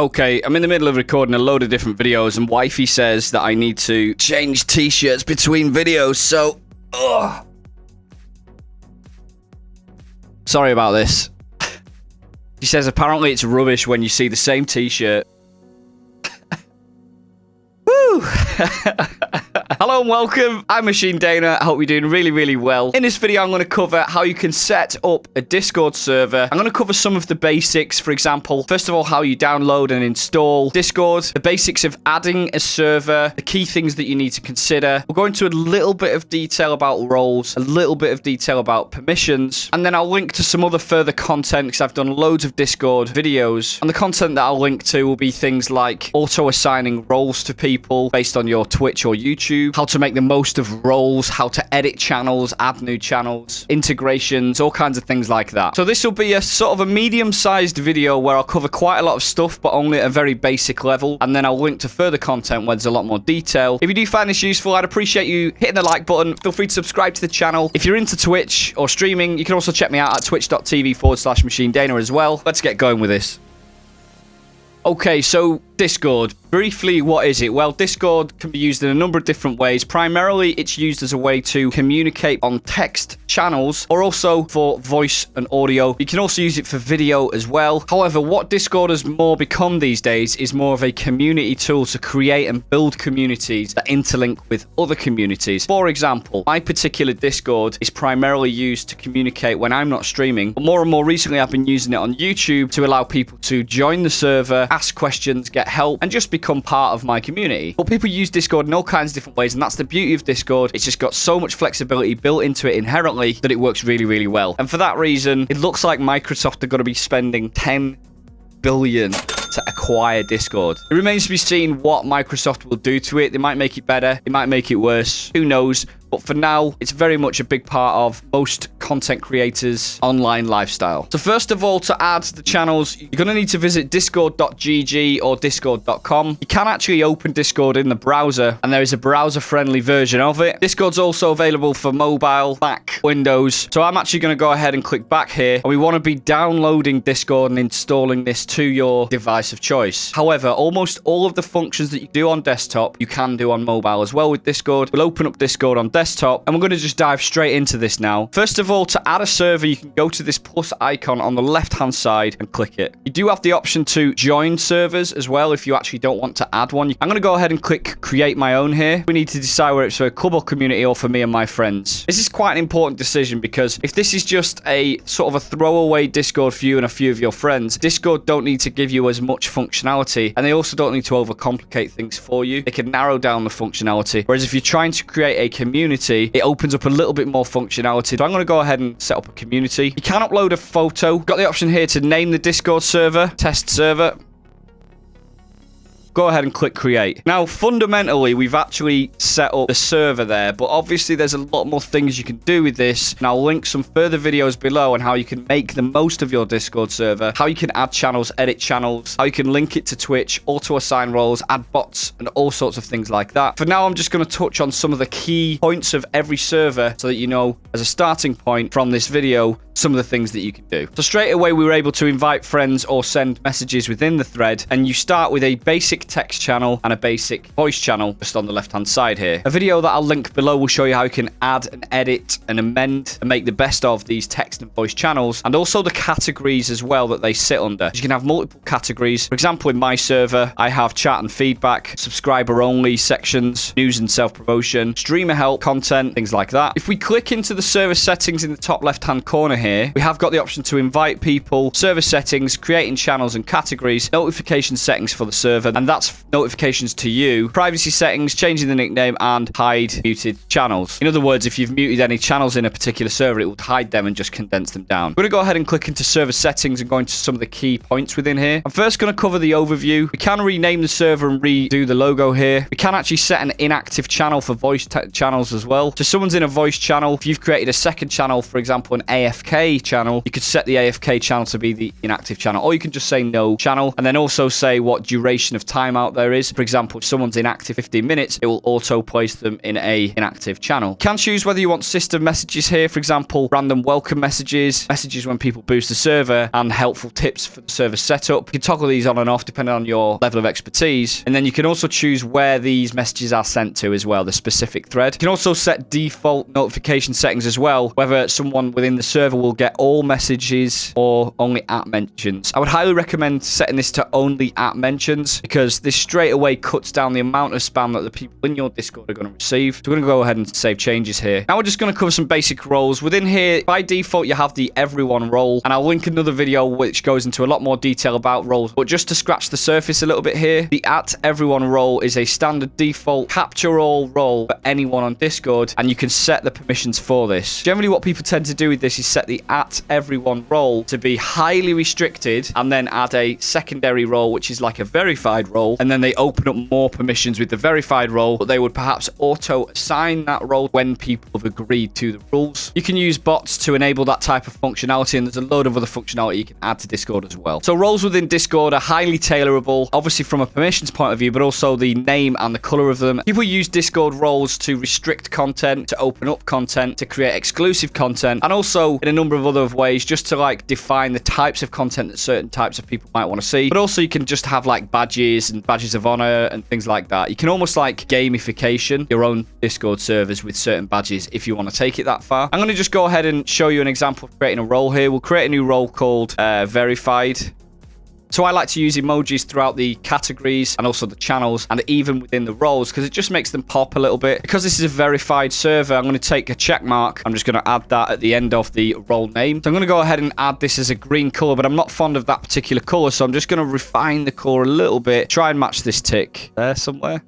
Okay, I'm in the middle of recording a load of different videos, and Wifey says that I need to change t-shirts between videos, so... Ugh. Sorry about this. She says apparently it's rubbish when you see the same t-shirt. Woo! Hello and welcome. I'm Machine Dana. I hope you're doing really, really well. In this video, I'm going to cover how you can set up a Discord server. I'm going to cover some of the basics. For example, first of all, how you download and install Discord, the basics of adding a server, the key things that you need to consider. We'll go into a little bit of detail about roles, a little bit of detail about permissions, and then I'll link to some other further content because I've done loads of Discord videos. And the content that I'll link to will be things like auto-assigning roles to people based on your Twitch or YouTube, how to make the most of roles, how to edit channels, add new channels, integrations, all kinds of things like that. So this will be a sort of a medium-sized video where I'll cover quite a lot of stuff, but only at a very basic level. And then I'll link to further content where there's a lot more detail. If you do find this useful, I'd appreciate you hitting the like button. Feel free to subscribe to the channel. If you're into Twitch or streaming, you can also check me out at twitch.tv forward slash machine Dana as well. Let's get going with this. Okay, so Discord. Briefly, what is it? Well, Discord can be used in a number of different ways. Primarily, it's used as a way to communicate on text channels or also for voice and audio. You can also use it for video as well. However, what Discord has more become these days is more of a community tool to create and build communities that interlink with other communities. For example, my particular Discord is primarily used to communicate when I'm not streaming, but more and more recently, I've been using it on YouTube to allow people to join the server, ask questions, get help, and just become part of my community. But people use Discord in all kinds of different ways, and that's the beauty of Discord. It's just got so much flexibility built into it inherently that it works really, really well. And for that reason, it looks like Microsoft are going to be spending 10 billion to acquire Discord. It remains to be seen what Microsoft will do to it. They might make it better. They might make it worse. Who knows? But for now, it's very much a big part of most content creators' online lifestyle. So first of all, to add the channels, you're going to need to visit discord.gg or discord.com. You can actually open Discord in the browser, and there is a browser-friendly version of it. Discord's also available for mobile, Mac, Windows. So I'm actually going to go ahead and click back here, and we want to be downloading Discord and installing this to your device of choice. However, almost all of the functions that you do on desktop, you can do on mobile as well with Discord. We'll open up Discord on desktop desktop, and we're going to just dive straight into this now. First of all, to add a server, you can go to this plus icon on the left-hand side and click it. You do have the option to join servers as well if you actually don't want to add one. I'm going to go ahead and click create my own here. We need to decide whether it's for a club or community or for me and my friends. This is quite an important decision because if this is just a sort of a throwaway Discord for you and a few of your friends, Discord don't need to give you as much functionality and they also don't need to overcomplicate things for you. They can narrow down the functionality. Whereas if you're trying to create a community community, it opens up a little bit more functionality. So I'm going to go ahead and set up a community. You can upload a photo. Got the option here to name the Discord server, test server go ahead and click create. Now, fundamentally, we've actually set up the server there, but obviously there's a lot more things you can do with this. And I'll link some further videos below on how you can make the most of your Discord server, how you can add channels, edit channels, how you can link it to Twitch, auto-assign roles, add bots, and all sorts of things like that. For now, I'm just going to touch on some of the key points of every server so that you know, as a starting point from this video, some of the things that you can do. So straight away, we were able to invite friends or send messages within the thread. And you start with a basic text channel and a basic voice channel just on the left-hand side here. A video that I'll link below will show you how you can add and edit and amend and make the best of these text and voice channels. And also the categories as well that they sit under. You can have multiple categories. For example, in my server, I have chat and feedback, subscriber only sections, news and self-promotion, streamer help, content, things like that. If we click into the server settings in the top left-hand corner here, we have got the option to invite people, server settings, creating channels and categories, notification settings for the server, and that's notifications to you, privacy settings, changing the nickname, and hide muted channels. In other words, if you've muted any channels in a particular server, it will hide them and just condense them down. I'm going to go ahead and click into server settings and go into some of the key points within here. I'm first going to cover the overview. We can rename the server and redo the logo here. We can actually set an inactive channel for voice channels as well. So someone's in a voice channel. If you've created a second channel, for example, an AFK AFK channel, you could set the AFK channel to be the inactive channel, or you can just say no channel, and then also say what duration of timeout there is. For example, if someone's inactive 15 minutes, it will auto place them in a inactive channel. You can choose whether you want system messages here, for example, random welcome messages, messages when people boost the server, and helpful tips for the server setup. You can toggle these on and off depending on your level of expertise. And then you can also choose where these messages are sent to as well, the specific thread. You can also set default notification settings as well, whether someone within the server will get all messages or only at mentions. I would highly recommend setting this to only at mentions because this straight away cuts down the amount of spam that the people in your Discord are going to receive. So we're going to go ahead and save changes here. Now we're just going to cover some basic roles. Within here, by default, you have the everyone role, and I'll link another video which goes into a lot more detail about roles. But just to scratch the surface a little bit here, the at everyone role is a standard default capture all role for anyone on Discord, and you can set the permissions for this. Generally, what people tend to do with this is set the at everyone role to be highly restricted, and then add a secondary role, which is like a verified role, and then they open up more permissions with the verified role, but they would perhaps auto assign that role when people have agreed to the rules. You can use bots to enable that type of functionality, and there's a load of other functionality you can add to Discord as well. So roles within Discord are highly tailorable, obviously from a permissions point of view, but also the name and the color of them. People use Discord roles to restrict content, to open up content, to create exclusive content, and also in a number of other ways just to like define the types of content that certain types of people might want to see. But also you can just have like badges and badges of honor and things like that. You can almost like gamification your own Discord servers with certain badges if you want to take it that far. I'm going to just go ahead and show you an example of creating a role here. We'll create a new role called uh, verified. So I like to use emojis throughout the categories and also the channels and even within the roles because it just makes them pop a little bit. Because this is a verified server, I'm going to take a check mark. I'm just going to add that at the end of the role name. So I'm going to go ahead and add this as a green color, but I'm not fond of that particular color. So I'm just going to refine the color a little bit. Try and match this tick there somewhere.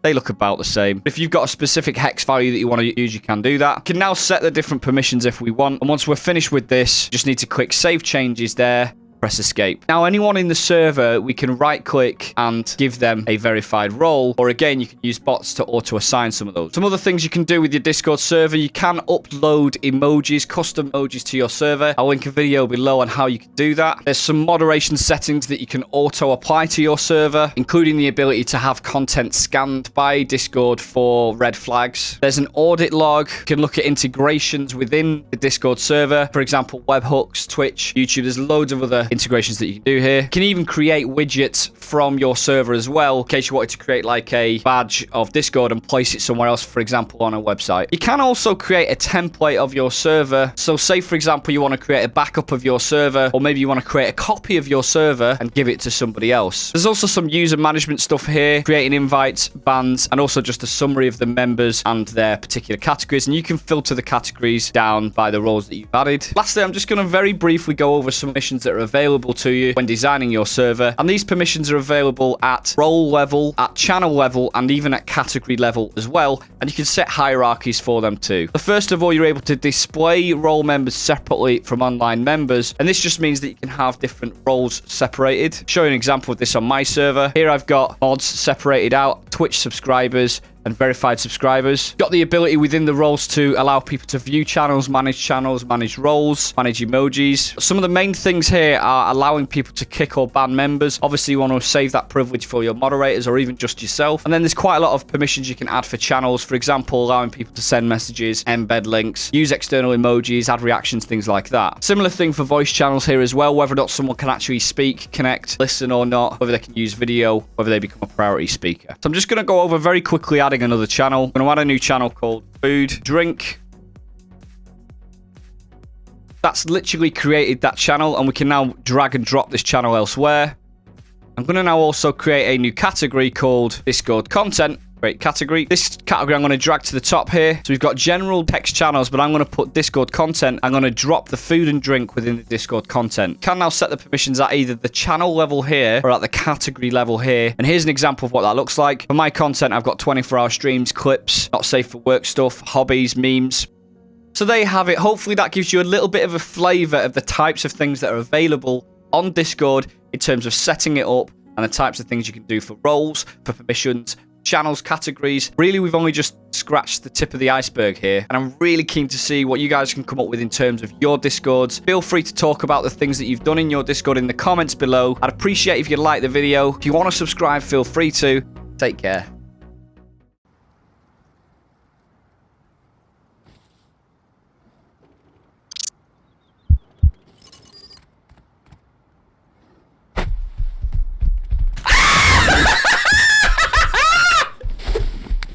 They look about the same. If you've got a specific hex value that you want to use, you can do that. Can now set the different permissions if we want. And once we're finished with this, just need to click Save Changes there press escape. Now, anyone in the server, we can right click and give them a verified role. Or again, you can use bots to auto assign some of those. Some other things you can do with your Discord server, you can upload emojis, custom emojis to your server. I'll link a video below on how you can do that. There's some moderation settings that you can auto apply to your server, including the ability to have content scanned by Discord for red flags. There's an audit log. You can look at integrations within the Discord server. For example, webhooks, Twitch, YouTube. There's loads of other integrations that you can do here. You can even create widgets from your server as well, in case you wanted to create like a badge of Discord and place it somewhere else, for example, on a website. You can also create a template of your server. So say, for example, you want to create a backup of your server, or maybe you want to create a copy of your server and give it to somebody else. There's also some user management stuff here, creating invites, bans, and also just a summary of the members and their particular categories. And you can filter the categories down by the roles that you've added. Lastly, I'm just going to very briefly go over some missions that are available available to you when designing your server. And these permissions are available at role level, at channel level, and even at category level as well. And you can set hierarchies for them too. So first of all, you're able to display role members separately from online members. And this just means that you can have different roles separated. Show you an example of this on my server. Here I've got mods separated out, Twitch subscribers, and verified subscribers. Got the ability within the roles to allow people to view channels, manage channels, manage roles, manage emojis. Some of the main things here are allowing people to kick or ban members. Obviously, you want to save that privilege for your moderators or even just yourself. And then there's quite a lot of permissions you can add for channels. For example, allowing people to send messages, embed links, use external emojis, add reactions, things like that. Similar thing for voice channels here as well, whether or not someone can actually speak, connect, listen or not, whether they can use video, whether they become a priority speaker. So I'm just going to go over very quickly adding adding another channel. I'm going to add a new channel called Food Drink. That's literally created that channel and we can now drag and drop this channel elsewhere. I'm going to now also create a new category called Discord Content Great category. This category I'm going to drag to the top here. So we've got general text channels, but I'm going to put Discord content. I'm going to drop the food and drink within the Discord content. Can now set the permissions at either the channel level here or at the category level here. And here's an example of what that looks like. For my content, I've got 24 hour streams, clips, not safe for work stuff, hobbies, memes, so there you have it. Hopefully that gives you a little bit of a flavor of the types of things that are available on Discord in terms of setting it up and the types of things you can do for roles, for permissions, channels, categories. Really, we've only just scratched the tip of the iceberg here. And I'm really keen to see what you guys can come up with in terms of your Discords. Feel free to talk about the things that you've done in your Discord in the comments below. I'd appreciate if you like the video. If you want to subscribe, feel free to. Take care.